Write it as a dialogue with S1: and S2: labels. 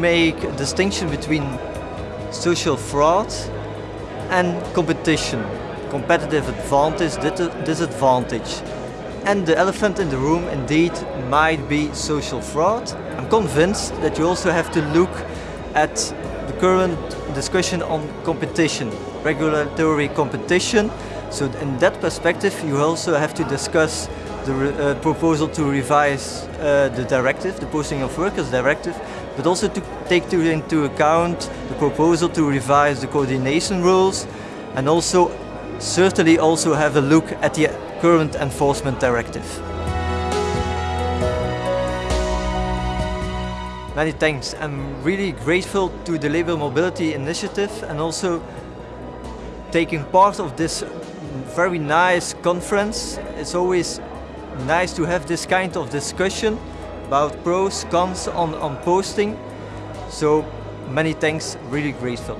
S1: make a distinction between social fraud and competition, competitive advantage, disadvantage. And the elephant in the room indeed might be social fraud. I'm convinced that you also have to look at the current discussion on competition, regulatory competition. So in that perspective you also have to discuss the uh, proposal to revise uh, the directive, the Posting of Workers Directive, but also to take to, into account the proposal to revise the coordination rules and also certainly also have a look at the current enforcement directive. Many thanks. I'm really grateful to the Labour Mobility Initiative and also taking part of this very nice conference. It's always nice to have this kind of discussion about pros, cons on, on posting. So many thanks, really grateful.